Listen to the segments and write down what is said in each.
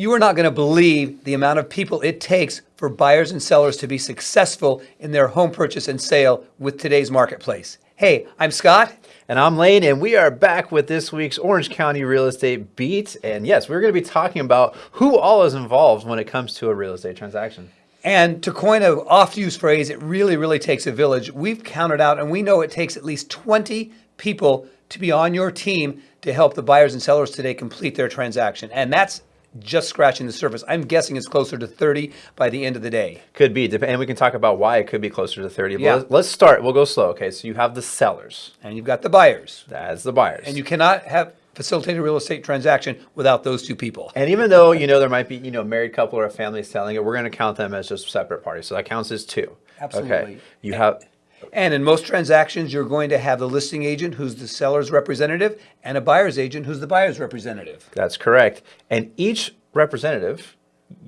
You are not going to believe the amount of people it takes for buyers and sellers to be successful in their home purchase and sale with today's marketplace. Hey, I'm Scott. And I'm Lane, and we are back with this week's Orange County Real Estate Beat. And yes, we're going to be talking about who all is involved when it comes to a real estate transaction. And to coin an oft-used phrase, it really, really takes a village. We've counted out, and we know it takes at least 20 people to be on your team to help the buyers and sellers today complete their transaction. And that's just scratching the surface. I'm guessing it's closer to 30 by the end of the day. Could be, and we can talk about why it could be closer to 30. Yeah. Let's start, we'll go slow. Okay, so you have the sellers. And you've got the buyers. That's the buyers. And you cannot have facilitate a real estate transaction without those two people. And even though, you know, there might be, you know, a married couple or a family selling it, we're going to count them as just separate parties. So that counts as two. Absolutely. Okay. You have and in most transactions, you're going to have the listing agent who's the seller's representative and a buyer's agent who's the buyer's representative. That's correct. And each representative,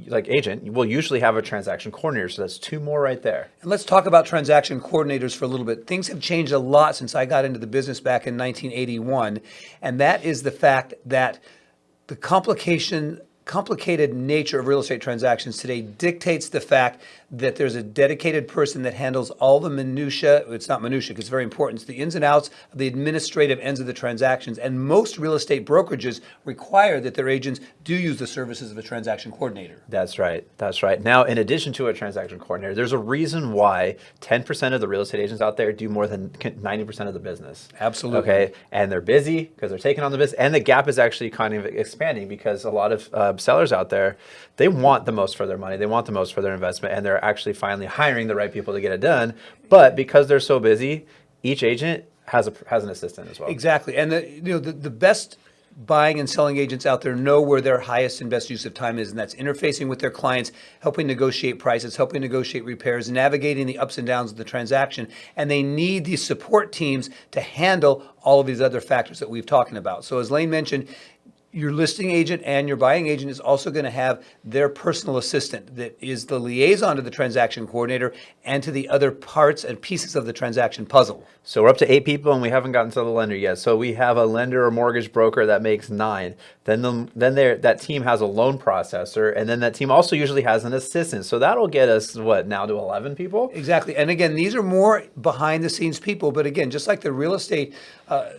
like agent, will usually have a transaction coordinator. So that's two more right there. And let's talk about transaction coordinators for a little bit. Things have changed a lot since I got into the business back in 1981. And that is the fact that the complication complicated nature of real estate transactions today dictates the fact that there's a dedicated person that handles all the minutia. It's not minutia, because it's very important. It's the ins and outs of the administrative ends of the transactions. And most real estate brokerages require that their agents do use the services of a transaction coordinator. That's right. That's right. Now, in addition to a transaction coordinator, there's a reason why 10% of the real estate agents out there do more than 90% of the business. Absolutely. Okay. And they're busy because they're taking on the business. And the gap is actually kind of expanding because a lot of uh, sellers out there, they want the most for their money. They want the most for their investment. And they're actually finally hiring the right people to get it done. But because they're so busy, each agent has a has an assistant as well. Exactly. And the you know the, the best buying and selling agents out there know where their highest and best use of time is, and that's interfacing with their clients, helping negotiate prices, helping negotiate repairs, navigating the ups and downs of the transaction. And they need these support teams to handle all of these other factors that we've talking about. So as Lane mentioned, your listing agent and your buying agent is also going to have their personal assistant that is the liaison to the transaction coordinator and to the other parts and pieces of the transaction puzzle. So we're up to eight people and we haven't gotten to the lender yet. So we have a lender or mortgage broker that makes nine. Then the, then there that team has a loan processor and then that team also usually has an assistant. So that'll get us what now to 11 people? Exactly. And again, these are more behind the scenes people, but again, just like the real estate uh,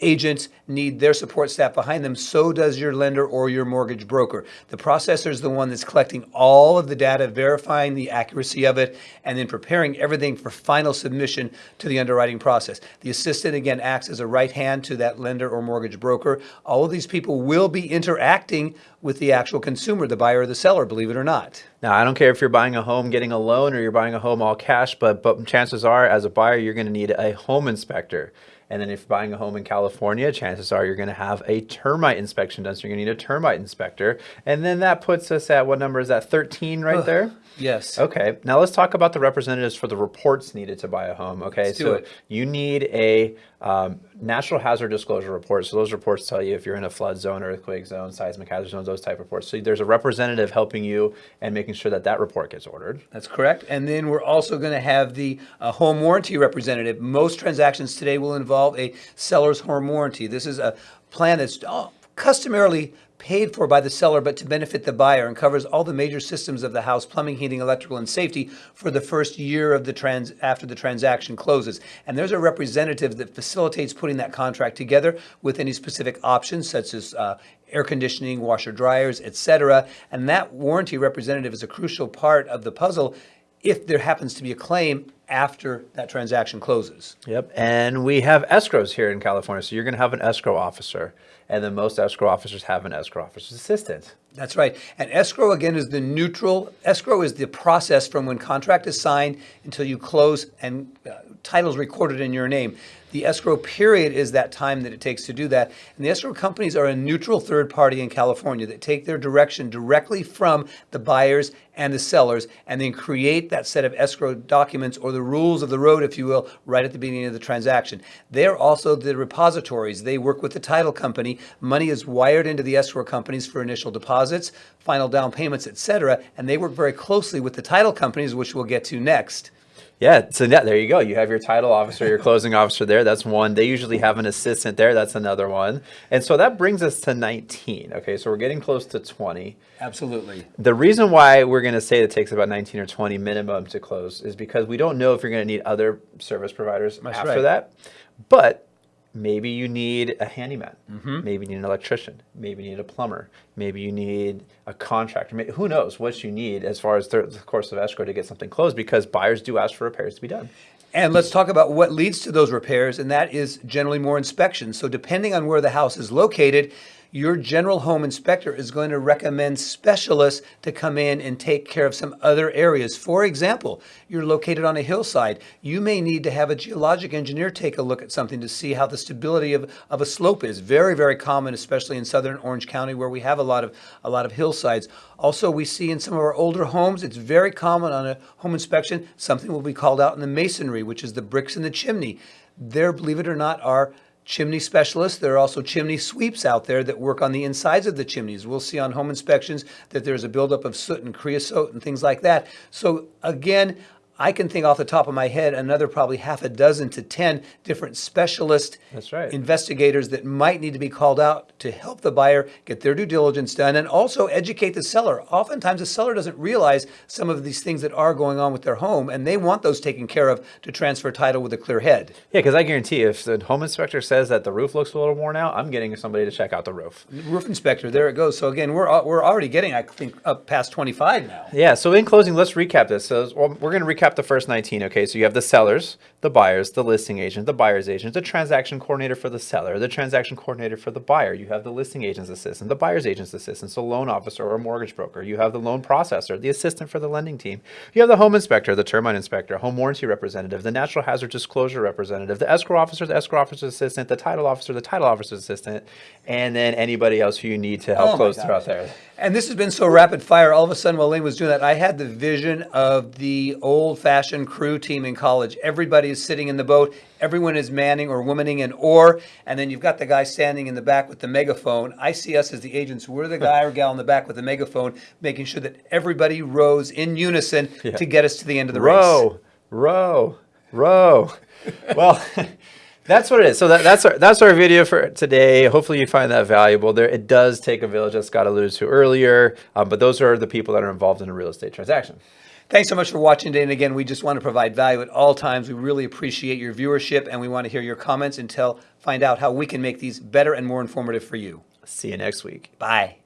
agents need their support staff behind them. So does your lender or your mortgage broker. The processor is the one that's collecting all of the data, verifying the accuracy of it, and then preparing everything for final submission to the underwriting process. The assistant, again, acts as a right hand to that lender or mortgage broker. All of these people will be interacting with the actual consumer, the buyer or the seller, believe it or not. Now, I don't care if you're buying a home, getting a loan, or you're buying a home all cash, but, but chances are, as a buyer, you're going to need a home inspector. And then if you're buying a home in California, chances are you're going to have a termite inspection done. So you're going to need a termite inspector. And then that puts us at what number is that? 13 right there? Yes. Okay. Now let's talk about the representatives for the reports needed to buy a home. Okay. Let's so you need a um, natural hazard disclosure report. So those reports tell you if you're in a flood zone, earthquake zone, seismic hazard zones, those type of reports. So there's a representative helping you and making sure that that report gets ordered. That's correct. And then we're also going to have the uh, home warranty representative. Most transactions today will involve a seller's home warranty. This is a plan that's oh, customarily paid for by the seller but to benefit the buyer and covers all the major systems of the house, plumbing, heating, electrical, and safety for the first year of the trans after the transaction closes. And there's a representative that facilitates putting that contract together with any specific options such as uh, air conditioning, washer dryers, etc. And that warranty representative is a crucial part of the puzzle if there happens to be a claim after that transaction closes. Yep. And we have escrows here in California. So you're going to have an escrow officer. And then most escrow officers have an escrow officer's assistant. That's right. And escrow, again, is the neutral. Escrow is the process from when contract is signed until you close and uh, titles recorded in your name. The escrow period is that time that it takes to do that. And the escrow companies are a neutral third party in California that take their direction directly from the buyers and the sellers and then create that set of escrow documents or the rules of the road, if you will, right at the beginning of the transaction. They're also the repositories. They work with the title company. Money is wired into the escrow companies for initial deposits, final down payments, etc. And they work very closely with the title companies, which we'll get to next. Yeah, so yeah, there you go. You have your title officer, your closing officer there. That's one. They usually have an assistant there. That's another one. And so that brings us to 19. Okay, so we're getting close to 20. Absolutely. The reason why we're going to say it takes about 19 or 20 minimum to close is because we don't know if you're going to need other service providers That's after right. that. But maybe you need a handyman. Mm-hmm. Maybe you need an electrician. Maybe you need a plumber. Maybe you need a contractor. May- Who knows what you need as far as the the course of escrow to get something closed because buyers do ask for repairs to be done. And let's talk about what leads to those repairs, and that is generally more inspections. So, depending on where the house is located, your general home inspector is going to recommend specialists to come in and take care of some other areas. For example, you're located on a hillside. You may need to have a geologic engineer take a look at something to see how the stability of, of a slope is. Very, very common, especially in southern Orange County where we have a lot of a lot of hillsides. Also, we see in some of our older homes, it's very common on a home inspection, something will be called out in the masonry, which is the bricks in the chimney. There, believe it or not, are chimney specialists. There are also chimney sweeps out there that work on the insides of the chimneys. We'll see on home inspections that there's a buildup of soot and creosote and things like that. So again, I can think off the top of my head another probably half a dozen to 10 different specialist right. investigators that might need to be called out to help the buyer get their due diligence done and also educate the seller. Oftentimes, the seller doesn't realize some of these things that are going on with their home, and they want those taken care of to transfer title with a clear head. Yeah, because I guarantee if the home inspector says that the roof looks a little worn out, I'm getting somebody to check out the roof. Roof inspector, there it goes. So again, we're uh, we're already getting, I think, up past 25 now. Yeah, so in closing, let's recap this. So we're going to recap the first 19. Okay, so you have the sellers, the buyers, the listing agent, the buyer's agent, the transaction coordinator for the seller, the transaction coordinator for the buyer. You have the listing agent's assistant, the buyer's agent's assistant, so loan officer or mortgage broker. You have the loan processor, the assistant for the lending team. You have the home inspector, the termite inspector, home warranty representative, the natural hazard disclosure representative, the escrow officer, the escrow officer's assistant, the title officer, the title officer's assistant, and then anybody else who you need to help Oh close throughout there. And this has been so rapid fire. All of a sudden, while Lane was doing that, I had the vision of the old fashioned crew team in college. Everybody is sitting in the boat, everyone is manning or womaning an oar, and then you've got the guy standing in the back with the megaphone. I see us as the agents. We're the guy or gal in the back with the megaphone, making sure that everybody rows in unison to get us to the end of the race. row, row, row. well, that's what it is. So that, that's our that's our video for today. Hopefully you find that valuable. There, it does take a village, as Scott alluded to earlier, um, but those are the people that are involved in a real estate transaction. Thanks so much for watching today. And again, we just want to provide value at all times. We really appreciate your viewership and we want to hear your comments and tell, find out how we can make these better and more informative for you. See you next week. Bye.